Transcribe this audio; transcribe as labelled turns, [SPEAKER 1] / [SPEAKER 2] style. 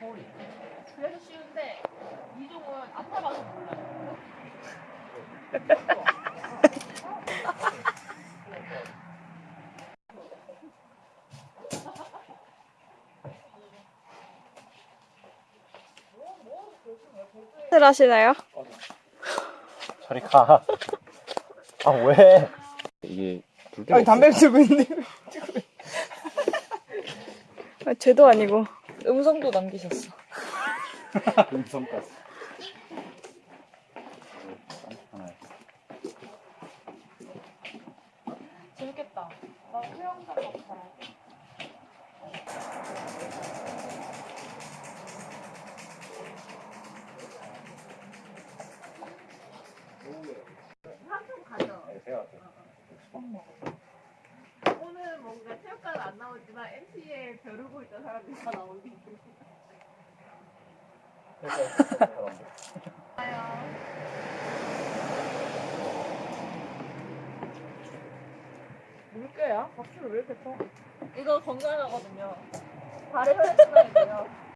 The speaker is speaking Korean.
[SPEAKER 1] 거리. 그래서 쉬운데 이종은 안 타봐서 몰라요.
[SPEAKER 2] 를 하시나요?
[SPEAKER 3] 저리 가. 아 왜? 이게 불
[SPEAKER 2] 아니 담배 피우고 있는데 아, 쟤도 아니고 음성도 남기셨어
[SPEAKER 3] 음성까지.
[SPEAKER 1] 재밌겠다. 나 수영장 같아. 한좀 가죠. 오늘 뭔가 체육관 안 나오지만 MC에 벼르고 있던 사람들이 다 나오기. 물개야? 박수를 왜 이렇게 쳐? 이거 건강하거든요. 발에 혈액순환이고요.